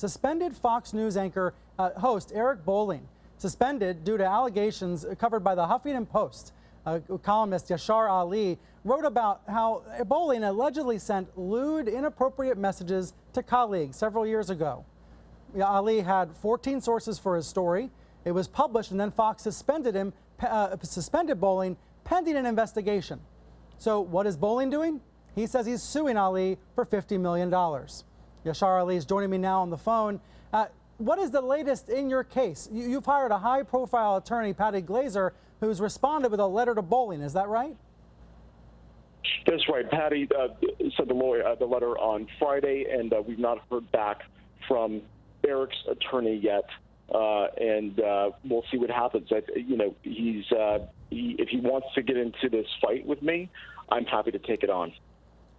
Suspended Fox News anchor uh, host Eric Bolling, suspended due to allegations covered by the Huffington Post. Uh, columnist Yashar Ali wrote about how Bolling allegedly sent lewd, inappropriate messages to colleagues several years ago. Ali had 14 sources for his story. It was published, and then Fox suspended him, uh, suspended Bolling pending an investigation. So, what is Bolling doing? He says he's suing Ali for $50 million. Yashar Ali is joining me now on the phone. Uh, what is the latest in your case? You, have hired a high profile attorney, Patty Glaser, who's responded with a letter to Bolling. Is that right? That's right. Patty uh, sent the, lawyer, uh, the letter on Friday, and uh, we've not heard back from Eric's attorney yet. Uh, and uh, we'll see what happens. I, you know, he's he, if he wants to get into this fight with me, I'm happy to take it on.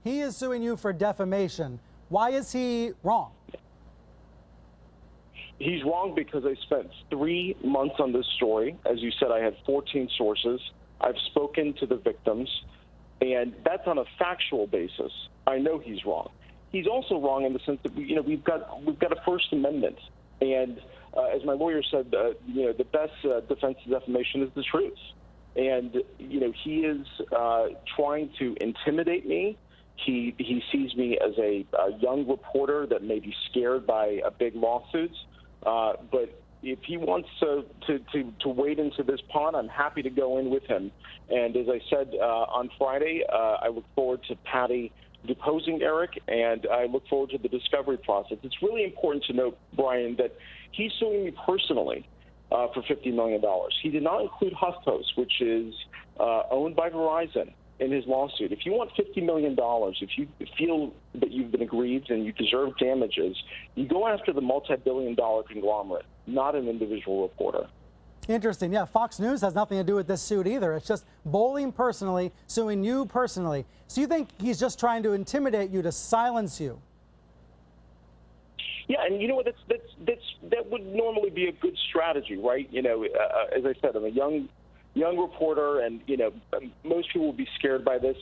He is suing you for defamation. Why is he wrong? He's wrong because I spent three months on this story. As you said, I had 14 sources. I've spoken to the victims, and that's on a factual basis. I know he's wrong. He's also wrong in the sense that you know we've got we've got a First Amendment, and uh, as my lawyer said, uh, you know the best uh, defense of defamation is the truth, and you know he is uh, trying to intimidate me he he sees me as a, a young reporter that may be scared by a big lawsuits. Uh, but if he wants to, to, to, to wade into this pond, I'm happy to go in with him. And as I said uh, on Friday, uh, I look forward to Patty deposing Eric, and I look forward to the discovery process. It's really important to note, Brian, that he's suing me personally uh, for $50 million. He did not include HuffPost, which is uh, owned by Verizon in his lawsuit. If you want $50 million, if you feel that you've been aggrieved and you deserve damages, you go after the multi billion dollar conglomerate, not an individual reporter. Interesting. Yeah, Fox News has nothing to do with this suit either. It's just Bolling personally suing you personally. So you think he's just trying to intimidate you to silence you? Yeah, and you know what? That's that's that's that would normally be a good strategy, right? You know, uh, as I said, I'm a young young reporter, and you know, most people will be scared by this.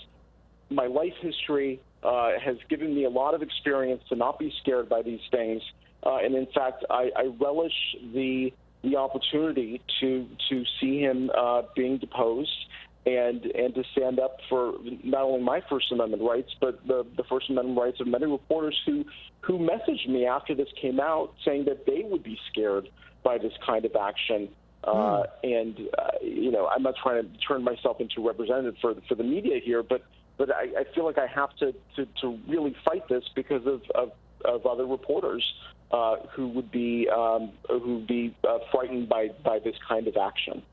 My life history uh, has given me a lot of experience to not be scared by these things, uh, and in fact, I, I relish the the opportunity to to see him uh, being deposed and and to stand up for not only my First Amendment rights, but the, the First Amendment rights of many reporters who who messaged me after this came out, saying that they would be scared by this kind of action uh, mm. And uh, you know, I'm not trying to turn myself into a representative for for the media here, but but I, I feel like I have to, to to really fight this because of of, of other reporters uh, who would be um, who would be uh, frightened by by this kind of action.